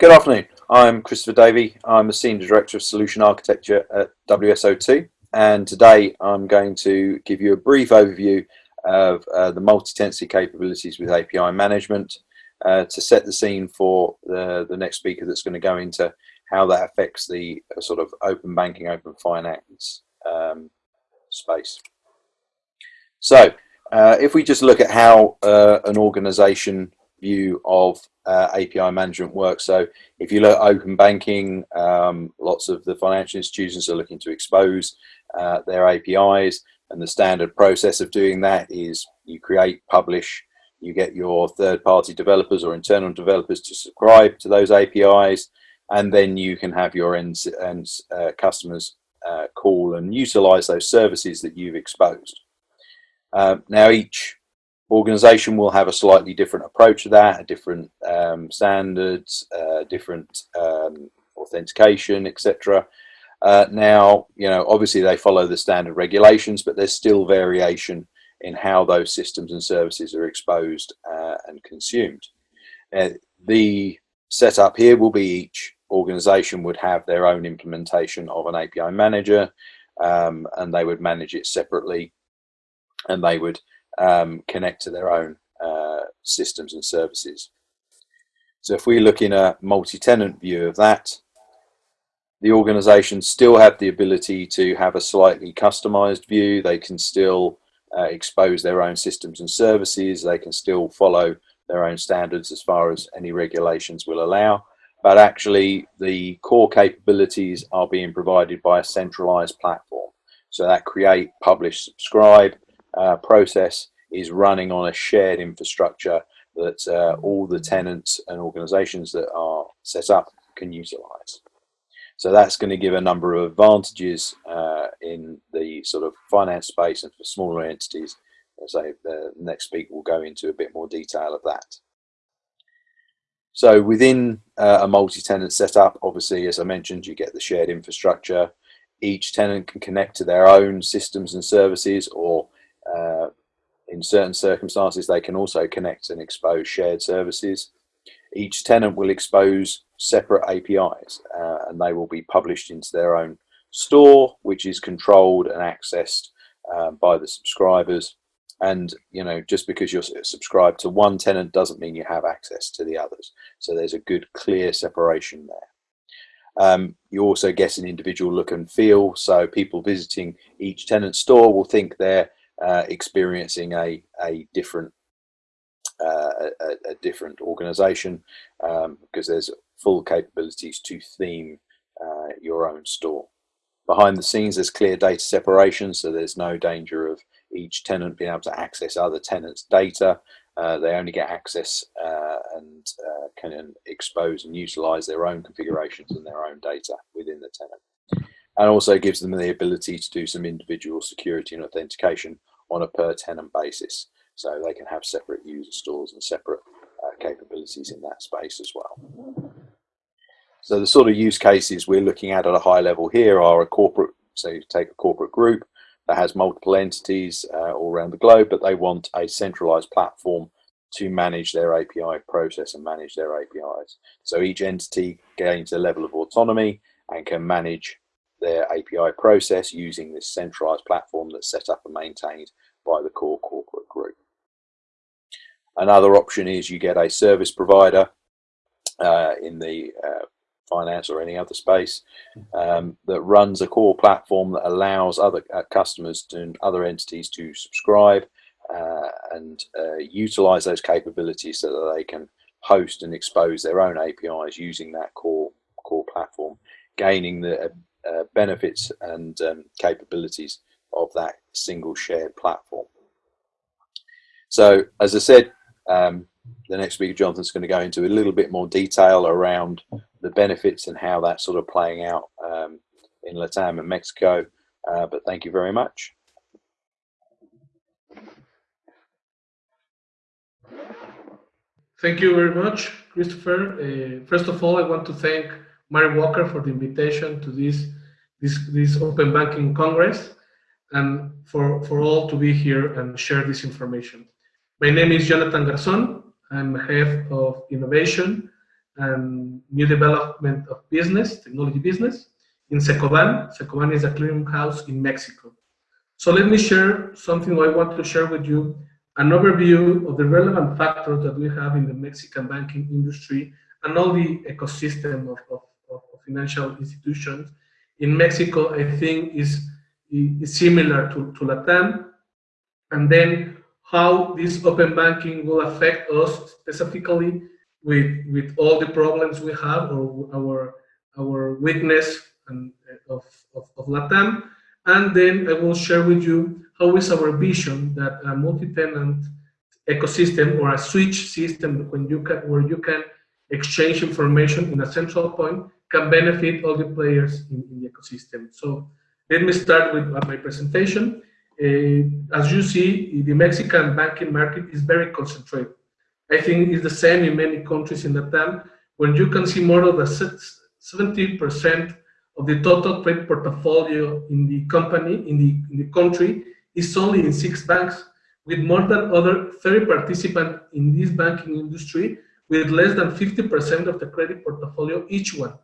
Good afternoon. I'm Christopher Davey. I'm the Senior Director of Solution Architecture at WSO2 and today I'm going to give you a brief overview of uh, the multi-tenancy capabilities with API management uh, to set the scene for the, the next speaker that's going to go into how that affects the uh, sort of open banking, open finance um, space. So uh, if we just look at how uh, an organization view of uh, API management work. So if you look at open banking, um, lots of the financial institutions are looking to expose uh, their APIs and the standard process of doing that is you create, publish, you get your third-party developers or internal developers to subscribe to those APIs and then you can have your end, uh, customers uh, call and utilize those services that you've exposed. Uh, now each organization will have a slightly different approach to that, a different um, standards, uh, different um, authentication, etc. Uh, now, you know, obviously they follow the standard regulations, but there's still variation in how those systems and services are exposed uh, and consumed. Uh, the setup here will be each organization would have their own implementation of an API manager um, and they would manage it separately and they would um, connect to their own uh, systems and services. So if we look in a multi-tenant view of that, the organizations still have the ability to have a slightly customized view. They can still uh, expose their own systems and services. They can still follow their own standards as far as any regulations will allow. But actually the core capabilities are being provided by a centralized platform. So that create, publish, subscribe uh, process is running on a shared infrastructure that uh, all the tenants and organizations that are set up can utilize. So that's going to give a number of advantages uh, in the sort of finance space and for smaller entities. So the next speaker will go into a bit more detail of that. So within uh, a multi-tenant setup, obviously, as I mentioned, you get the shared infrastructure. Each tenant can connect to their own systems and services or in certain circumstances, they can also connect and expose shared services. Each tenant will expose separate APIs uh, and they will be published into their own store, which is controlled and accessed um, by the subscribers. And, you know, just because you're subscribed to one tenant doesn't mean you have access to the others. So there's a good, clear separation there. Um, you also get an individual look and feel. So people visiting each tenant store will think they're uh, experiencing a, a different uh, a, a, different organization um, because there's full capabilities to theme uh, your own store. Behind the scenes there's clear data separation so there's no danger of each tenant being able to access other tenants data. Uh, they only get access uh, and uh, can expose and utilize their own configurations and their own data within the tenant and also gives them the ability to do some individual security and authentication on a per tenant basis. So they can have separate user stores and separate uh, capabilities in that space as well. So the sort of use cases we're looking at at a high level here are a corporate, so you take a corporate group that has multiple entities uh, all around the globe, but they want a centralized platform to manage their API process and manage their APIs. So each entity gains a level of autonomy and can manage their API process using this centralized platform that's set up and maintained by the core corporate group. Another option is you get a service provider uh, in the uh, finance or any other space um, that runs a core platform that allows other uh, customers and other entities to subscribe uh, and uh, utilize those capabilities so that they can host and expose their own APIs using that core core platform, gaining the uh, benefits and um, capabilities of that single shared platform. So as I said, um, the next speaker, Jonathan's going to go into a little bit more detail around the benefits and how that's sort of playing out um, in Latam and Mexico. Uh, but thank you very much. Thank you very much, Christopher. Uh, first of all, I want to thank Mary Walker for the invitation to this, this, this Open Banking Congress and for, for all to be here and share this information. My name is Jonathan Garzon. I'm head of innovation and new development of business, technology business. In Cecoban, Cecoban is a clearinghouse in Mexico. So let me share something I want to share with you, an overview of the relevant factors that we have in the Mexican banking industry and all the ecosystem of, of, of financial institutions. In Mexico, I think is, is similar to, to Latam. And then how this open banking will affect us specifically with with all the problems we have or our our weakness and uh, of, of, of Latam. And then I will share with you how is our vision that a multi-tenant ecosystem or a switch system when you can where you can exchange information in a central point can benefit all the players in, in the ecosystem. So let me start with my presentation. Uh, as you see, the Mexican banking market is very concentrated. I think it's the same in many countries in the time when you can see more than 70% of the total credit portfolio in the company, in the, in the country, is only in six banks, with more than other 30 participants in this banking industry, with less than 50% of the credit portfolio each one.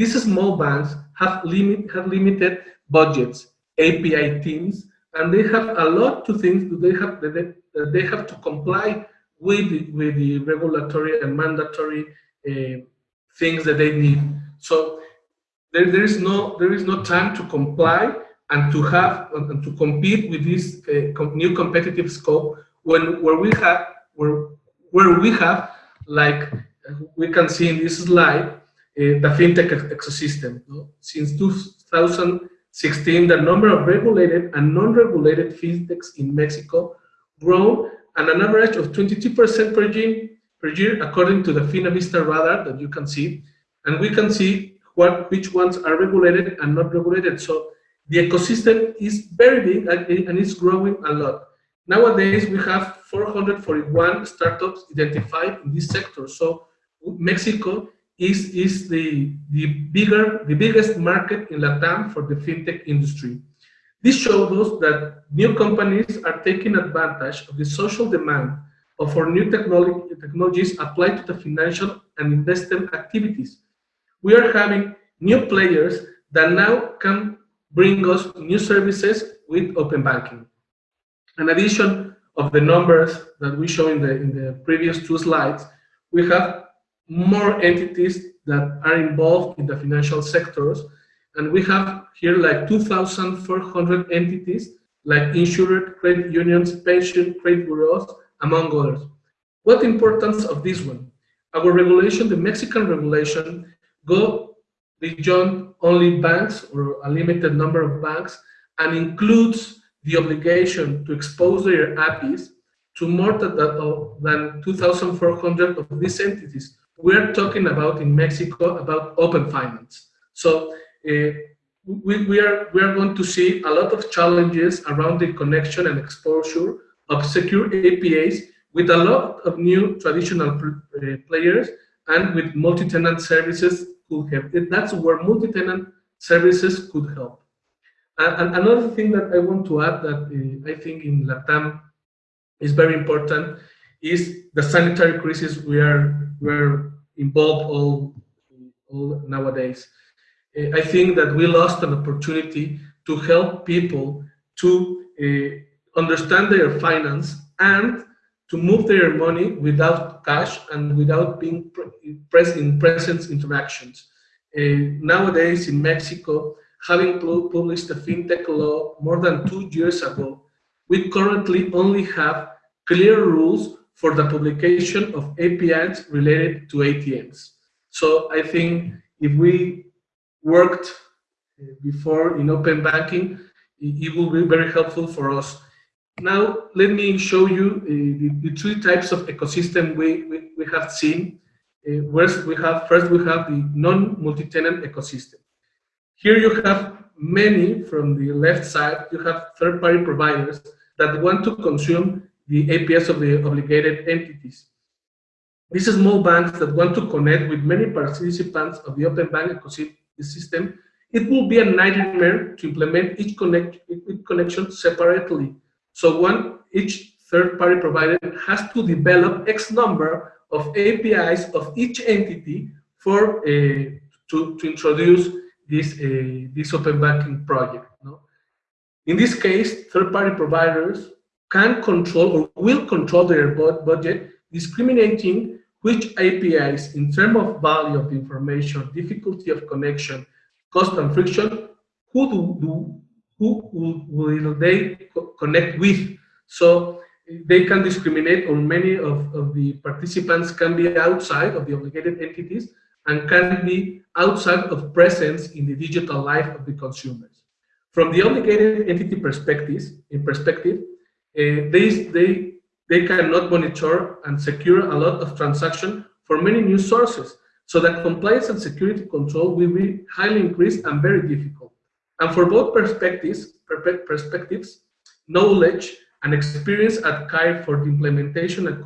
These small banks have, limit, have limited budgets, API teams, and they have a lot to things that they have that they, that they have to comply with the, with the regulatory and mandatory uh, things that they need. So there, there is no there is no time to comply and to have and to compete with this uh, new competitive scope when where we have where where we have like we can see in this slide Eh, the fintech ecosystem. No? Since 2016, the number of regulated and non-regulated fintechs in Mexico grown at an average of 22% per year, per year, according to the Finnovista radar that you can see. And we can see what which ones are regulated and not regulated. So the ecosystem is very big and it's growing a lot. Nowadays, we have 441 startups identified in this sector. So Mexico is, is the, the bigger, the biggest market in Latam for the fintech industry. This shows us that new companies are taking advantage of the social demand of our new technology, technologies applied to the financial and investment activities. We are having new players that now can bring us new services with open banking. In addition of the numbers that we show in the, in the previous two slides, we have more entities that are involved in the financial sectors and we have here like 2,400 entities like insured credit unions, pension credit bureaus, among others. What importance of this one? Our regulation, the Mexican regulation, go beyond only banks or a limited number of banks and includes the obligation to expose their APIs to more than 2,400 of these entities. We're talking about in Mexico about open finance. So uh, we, we, are, we are going to see a lot of challenges around the connection and exposure of secure APIs with a lot of new traditional uh, players and with multi-tenant services could help. That's where multi-tenant services could help. And, another thing that I want to add that uh, I think in Latam is very important is the sanitary crisis we are we're involved all, all nowadays. Uh, I think that we lost an opportunity to help people to uh, understand their finance and to move their money without cash and without being present in presence interactions. Uh, nowadays in Mexico, having published the fintech law more than two years ago, we currently only have clear rules for the publication of APIs related to ATMs. So I think if we worked uh, before in open banking, it will be very helpful for us. Now, let me show you uh, the, the, three types of ecosystem we, we, we have seen. Uh, first, we have, first, we have the non-multi-tenant ecosystem. Here you have many from the left side, you have third-party providers that want to consume the APIs of the obligated entities. These small banks that want to connect with many participants of the open bank ecosystem system, it will be a nightmare to implement each, connect, each connection separately. So one, each third-party provider has to develop X number of APIs of each entity for uh, to, to introduce this, uh, this open banking project. No? In this case, third-party providers can control or will control their budget, discriminating which APIs in terms of value of information, difficulty of connection, cost and friction, who do, do who will, will they connect with. So they can discriminate or many of, of the participants can be outside of the obligated entities and can be outside of presence in the digital life of the consumers. From the obligated entity perspectives, in perspective, uh, they, they, they cannot monitor and secure a lot of transaction for many new sources. So that compliance and security control will be highly increased and very difficult. And for both perspectives, perspectives, knowledge and experience at CAIR for the implementation and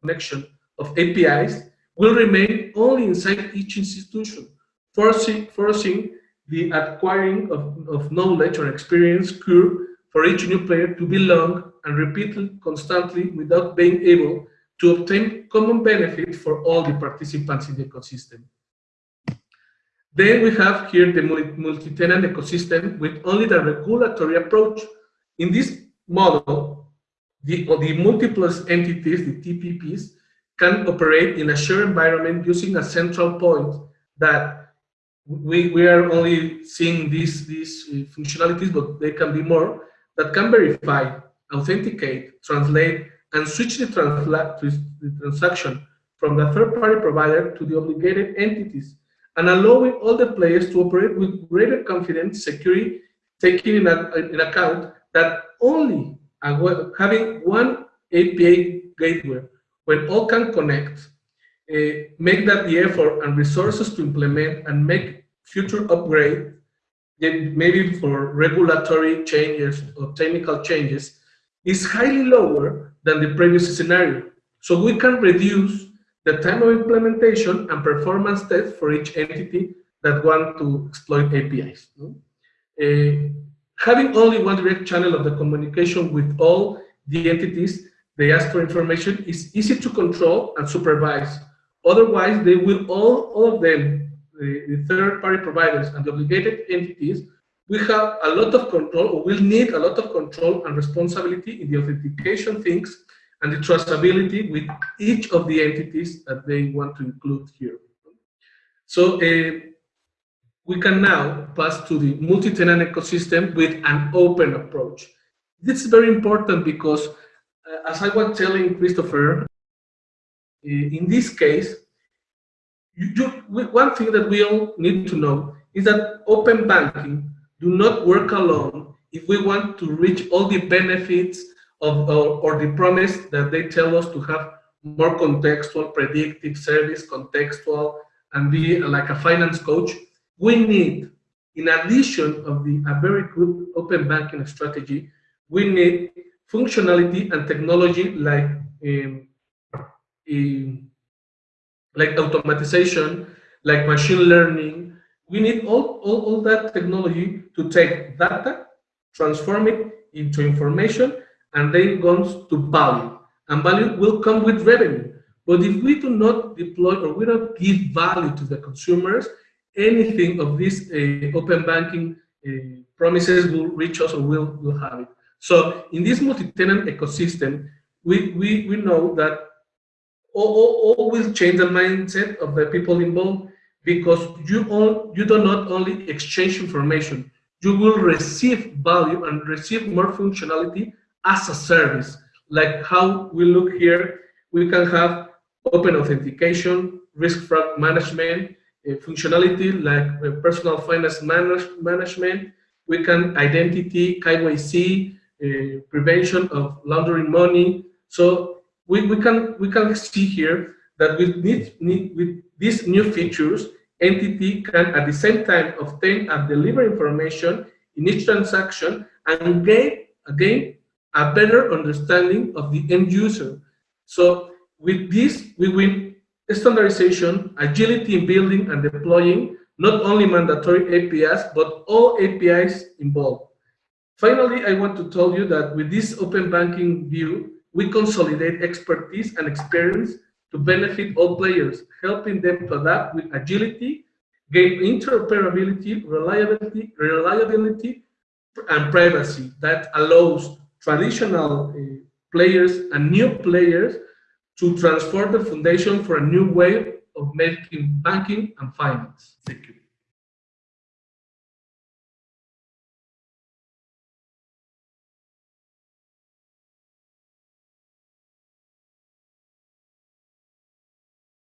connection of APIs will remain only inside each institution, forcing, forcing the acquiring of, of knowledge or experience curve for each new player to be long and repeated constantly without being able to obtain common benefit for all the participants in the ecosystem. Then we have here the multi-tenant ecosystem with only the regulatory approach. In this model, the, the multiple entities, the TPPs, can operate in a shared environment using a central point that we, we are only seeing these, these uh, functionalities, but they can be more, that can verify, authenticate, translate, and switch the, the transaction from the third-party provider to the obligated entities and allowing all the players to operate with greater confidence, security, taking in, a, in account that only having one API gateway when all can connect, uh, make that the effort and resources to implement and make future upgrade, maybe for regulatory changes or technical changes, is highly lower than the previous scenario. So we can reduce the time of implementation and performance test for each entity that want to exploit APIs. Uh, having only one direct channel of the communication with all the entities they ask for information is easy to control and supervise. Otherwise, they will all, all of them, the, third-party providers and the obligated entities, we have a lot of control or will need a lot of control and responsibility in the authentication things and the trustability with each of the entities that they want to include here. So uh, we can now pass to the multi-tenant ecosystem with an open approach. This is very important because, uh, as I was telling Christopher, uh, in this case, you, one thing that we all need to know is that open banking do not work alone if we want to reach all the benefits of, or, or the promise that they tell us to have more contextual, predictive service, contextual, and be like a finance coach, we need, in addition of the a very good open banking strategy, we need functionality and technology like um, um, like automatization, like machine learning. We need all, all, all that technology to take data, transform it into information, and then goes to value. And value will come with revenue. But if we do not deploy or we don't give value to the consumers, anything of these uh, open banking uh, promises will reach us or will, will have it. So in this multi-tenant ecosystem, we, we, we know that all, all, will change the mindset of the people involved because you, all, you do not only exchange information, you will receive value and receive more functionality as a service. Like how we look here, we can have open authentication, risk fraud management, uh, functionality like uh, personal finance manage management. We can identity, KYC, uh, prevention of laundering money. So we, we can we can see here that with need, need with these new features, entity can at the same time obtain and deliver information in each transaction and gain again a better understanding of the end user. So with this, we win standardization, agility in building and deploying not only mandatory APIs, but all APIs involved. Finally, I want to tell you that with this open banking view, we consolidate expertise and experience to benefit all players, helping them to adapt with agility, gain interoperability, reliability, reliability, and privacy that allows traditional uh, players and new players to transform the foundation for a new way of making banking and finance. Thank you.